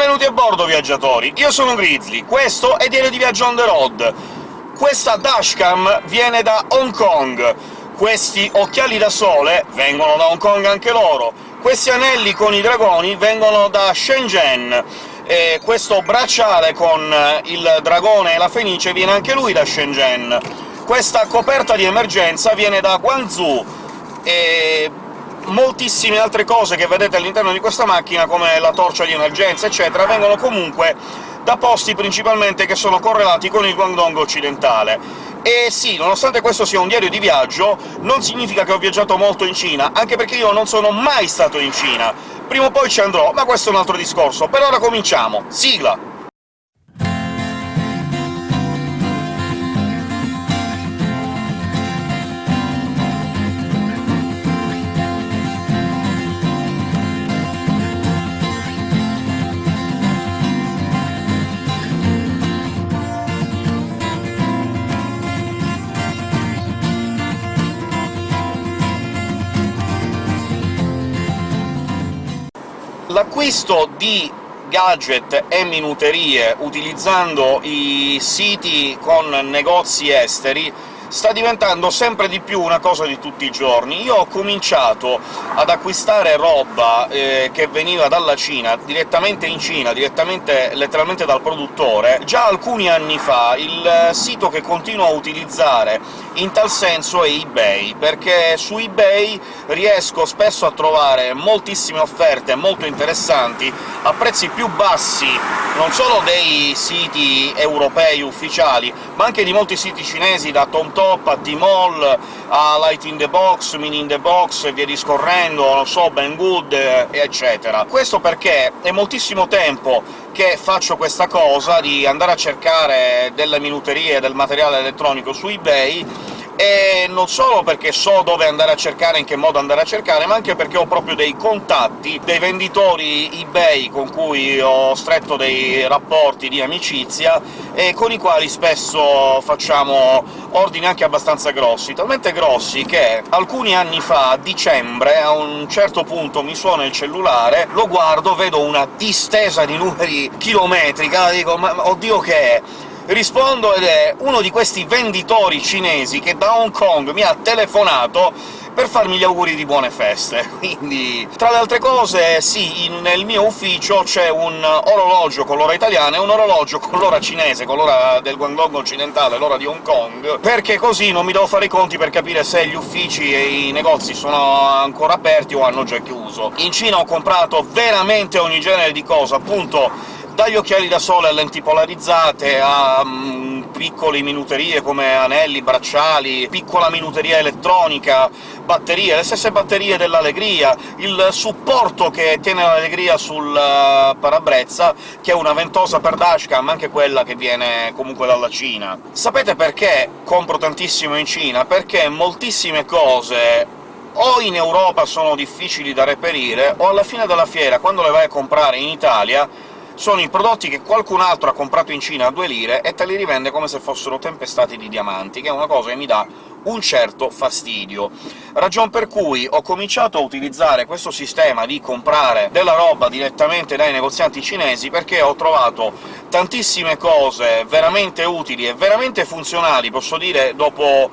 Benvenuti a bordo, viaggiatori! Io sono Grizzly, questo è Diario di Viaggio on the road. Questa dashcam viene da Hong Kong, questi occhiali da sole vengono da Hong Kong anche loro, questi anelli con i dragoni vengono da Shenzhen, e questo bracciale con il dragone e la fenice viene anche lui da Shenzhen, questa coperta di emergenza viene da Guangzhou, e moltissime altre cose che vedete all'interno di questa macchina, come la torcia di emergenza, eccetera, vengono comunque da posti principalmente che sono correlati con il Guangdong occidentale. E sì, nonostante questo sia un diario di viaggio, non significa che ho viaggiato molto in Cina, anche perché io non sono mai stato in Cina. Prima o poi ci andrò, ma questo è un altro discorso. Per ora cominciamo! Sigla! L'acquisto di gadget e minuterie utilizzando i siti con negozi esteri sta diventando sempre di più una cosa di tutti i giorni. Io ho cominciato ad acquistare roba eh, che veniva dalla Cina, direttamente in Cina, direttamente letteralmente dal produttore, già alcuni anni fa. Il sito che continuo a utilizzare in tal senso è eBay, perché su eBay riesco spesso a trovare moltissime offerte molto interessanti a prezzi più bassi, non solo dei siti europei ufficiali, ma anche di molti siti cinesi, da TomTom Top, a T-Mall, a Light in the Box, Mini in the Box e via discorrendo, non so, Banggood, eccetera. Questo perché è moltissimo tempo che faccio questa cosa, di andare a cercare delle minuterie, del materiale elettronico su eBay, e non solo perché so dove andare a cercare, in che modo andare a cercare, ma anche perché ho proprio dei contatti, dei venditori eBay con cui ho stretto dei rapporti di amicizia, e con i quali spesso facciamo ordini anche abbastanza grossi, talmente grossi che alcuni anni fa, a dicembre, a un certo punto mi suona il cellulare, lo guardo, vedo una distesa di numeri chilometrica, dico «ma oddio che è?», rispondo ed è uno di questi venditori cinesi che da Hong Kong mi ha telefonato per farmi gli auguri di buone feste. Quindi, tra le altre cose, sì, in, nel mio ufficio c'è un orologio con l'ora italiana e un orologio con l'ora cinese, con l'ora del Guangdong occidentale, l'ora di Hong Kong, perché così non mi devo fare i conti per capire se gli uffici e i negozi sono ancora aperti o hanno già chiuso. In Cina ho comprato veramente ogni genere di cosa, appunto dagli occhiali da sole a lenti polarizzate, a um, piccole minuterie come anelli, bracciali, piccola minuteria elettronica, batterie, le stesse batterie dell'Allegria, il supporto che tiene l'Allegria sul uh, parabrezza, che è una ventosa per dashcam, anche quella che viene comunque dalla Cina. Sapete perché compro tantissimo in Cina? Perché moltissime cose o in Europa sono difficili da reperire, o alla fine della fiera, quando le vai a comprare in Italia, sono i prodotti che qualcun altro ha comprato in Cina a due lire e te li rivende come se fossero tempestati di diamanti, che è una cosa che mi dà un certo fastidio. Ragion per cui ho cominciato a utilizzare questo sistema di comprare della roba direttamente dai negozianti cinesi, perché ho trovato tantissime cose veramente utili e veramente funzionali, posso dire dopo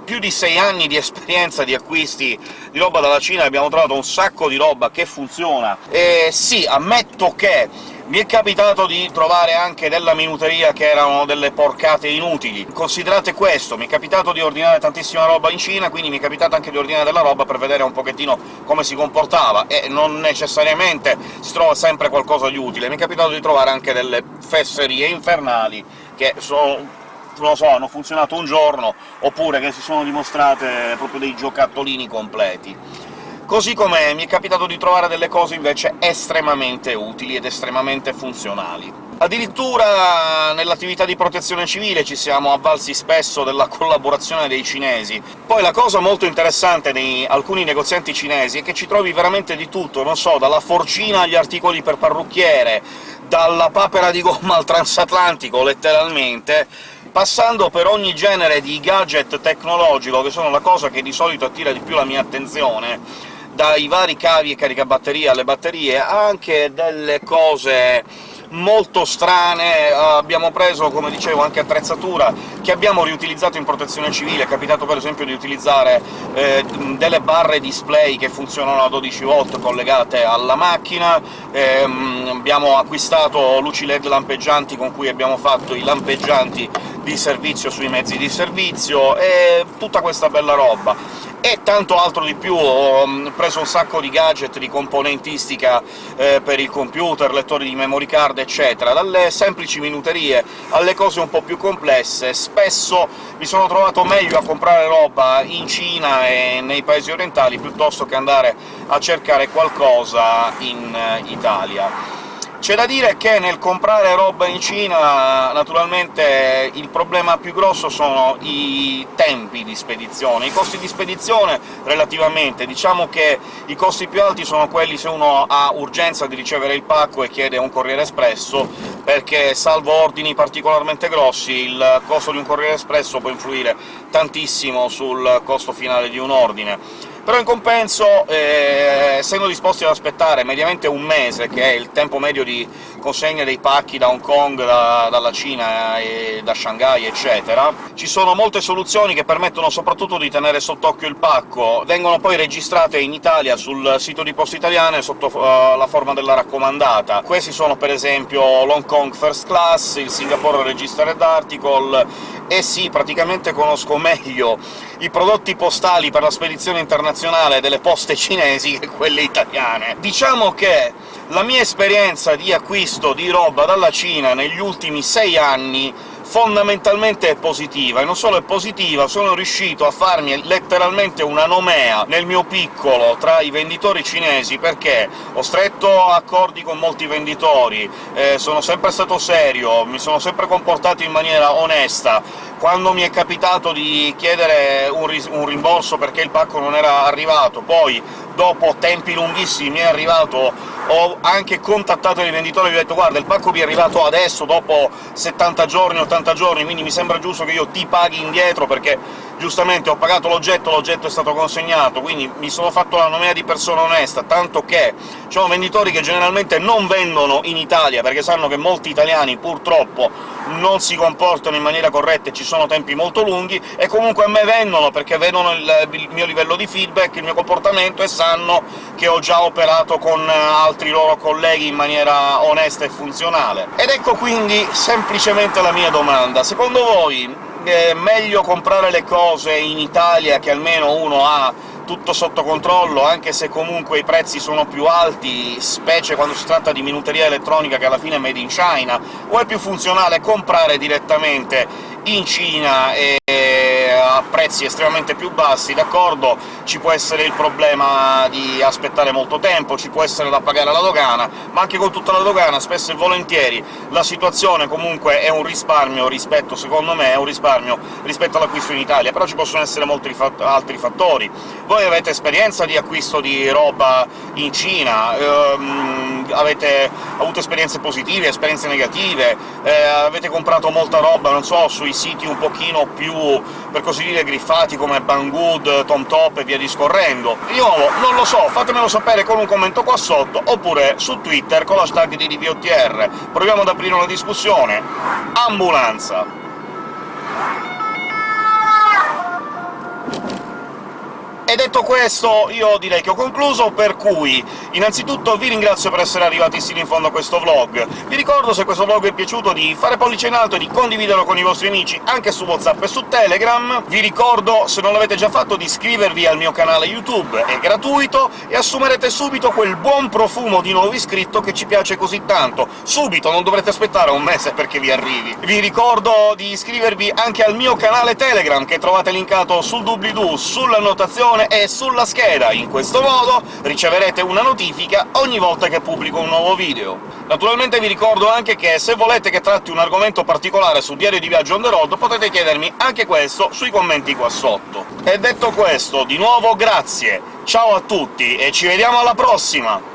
più di sei anni di esperienza di acquisti di roba dalla Cina abbiamo trovato un sacco di roba che funziona. E sì, ammetto che mi è capitato di trovare anche della minuteria che erano delle porcate inutili. Considerate questo, mi è capitato di ordinare tantissima roba in Cina, quindi mi è capitato anche di ordinare della roba per vedere un pochettino come si comportava, e non necessariamente si trova sempre qualcosa di utile. Mi è capitato di trovare anche delle fesserie infernali che sono non lo so, hanno funzionato un giorno, oppure che si sono dimostrate proprio dei giocattolini completi. Così come mi è capitato di trovare delle cose invece estremamente utili ed estremamente funzionali. Addirittura nell'attività di protezione civile ci siamo avvalsi spesso della collaborazione dei cinesi. Poi la cosa molto interessante di alcuni negozianti cinesi è che ci trovi veramente di tutto, non so, dalla forcina agli articoli per parrucchiere, dalla papera di gomma al transatlantico, letteralmente, passando per ogni genere di gadget tecnologico, che sono la cosa che di solito attira di più la mia attenzione, dai vari cavi e caricabatterie alle batterie, anche delle cose molto strane, uh, abbiamo preso, come dicevo, anche attrezzatura che abbiamo riutilizzato in protezione civile, è capitato per esempio di utilizzare eh, delle barre display che funzionano a 12 volt collegate alla macchina, ehm, abbiamo acquistato luci LED lampeggianti con cui abbiamo fatto i lampeggianti di servizio sui mezzi di servizio, e tutta questa bella roba e tanto altro di più. Ho mm, preso un sacco di gadget di componentistica eh, per il computer, lettori di memory card, eccetera, dalle semplici minuterie alle cose un po' più complesse. Spesso mi sono trovato meglio a comprare roba in Cina e nei paesi orientali, piuttosto che andare a cercare qualcosa in eh, Italia. C'è da dire che nel comprare roba in Cina, naturalmente, il problema più grosso sono i tempi di spedizione. I costi di spedizione, relativamente, diciamo che i costi più alti sono quelli se uno ha urgenza di ricevere il pacco e chiede un corriere espresso, perché, salvo ordini particolarmente grossi, il costo di un corriere espresso può influire tantissimo sul costo finale di un ordine però in compenso, eh, essendo disposti ad aspettare mediamente un mese, che è il tempo medio di consegna dei pacchi da Hong Kong, da, dalla Cina e da Shanghai, eccetera, ci sono molte soluzioni che permettono soprattutto di tenere sott'occhio il pacco, vengono poi registrate in Italia sul sito di Poste Italiane sotto uh, la forma della raccomandata. Questi sono per esempio l'Hong Kong First Class, il Singapore Registered Article, e sì, praticamente conosco meglio i prodotti postali per la spedizione internazionale delle poste cinesi che quelle italiane. Diciamo che la mia esperienza di acquisto di roba dalla Cina negli ultimi sei anni fondamentalmente è positiva, e non solo è positiva, sono riuscito a farmi letteralmente una nomea nel mio piccolo tra i venditori cinesi, perché ho stretto accordi con molti venditori, eh, sono sempre stato serio, mi sono sempre comportato in maniera onesta, quando mi è capitato di chiedere un, un rimborso perché il pacco non era arrivato, poi dopo tempi lunghissimi mi è arrivato ho anche contattato il venditore e gli ho detto «Guarda, il pacco mi è arrivato adesso, dopo 70 giorni, 80 giorni, quindi mi sembra giusto che io ti paghi indietro, perché giustamente ho pagato l'oggetto, l'oggetto è stato consegnato, quindi mi sono fatto la nomea di persona onesta, tanto che ci sono venditori che generalmente non vendono in Italia, perché sanno che molti italiani, purtroppo, non si comportano in maniera corretta e ci sono tempi molto lunghi, e comunque a me vendono, perché vedono il, il mio livello di feedback, il mio comportamento, e sanno che ho già operato con altri loro colleghi in maniera onesta e funzionale. Ed ecco quindi semplicemente la mia domanda. Secondo voi è meglio comprare le cose in Italia, che almeno uno ha tutto sotto controllo, anche se comunque i prezzi sono più alti, specie quando si tratta di minuteria elettronica che alla fine è made in China, o è più funzionale comprare direttamente in Cina e prezzi estremamente più bassi, d'accordo, ci può essere il problema di aspettare molto tempo, ci può essere da pagare la dogana, ma anche con tutta la dogana, spesso e volentieri, la situazione comunque è un risparmio rispetto, secondo me, è un risparmio rispetto all'acquisto in Italia, però ci possono essere molti altri fattori. Voi avete esperienza di acquisto di roba in Cina? Ehm, avete avuto esperienze positive, esperienze negative? Eh, avete comprato molta roba, non so, sui siti un pochino più, per così dire griffati come Banggood, TomTop e via discorrendo. Di nuovo, non lo so, fatemelo sapere con un commento qua sotto, oppure su Twitter con l'hashtag di DVOTR. Proviamo ad aprire una discussione. Ambulanza! E detto questo, io direi che ho concluso, per cui innanzitutto vi ringrazio per essere arrivati sino in fondo a questo vlog. Vi ricordo, se questo vlog vi è piaciuto, di fare pollice in alto e di condividerlo con i vostri amici anche su WhatsApp e su Telegram. Vi ricordo, se non l'avete già fatto, di iscrivervi al mio canale YouTube, è gratuito, e assumerete subito quel buon profumo di nuovo iscritto che ci piace così tanto. Subito, non dovrete aspettare un mese perché vi arrivi. Vi ricordo di iscrivervi anche al mio canale Telegram, che trovate linkato sul doobly-doo, sulla notazione notificazione è sulla scheda. In questo modo riceverete una notifica ogni volta che pubblico un nuovo video. Naturalmente vi ricordo anche che se volete che tratti un argomento particolare su Diario di Viaggio on the road, potete chiedermi anche questo sui commenti qua sotto. E detto questo, di nuovo grazie, ciao a tutti e ci vediamo alla prossima!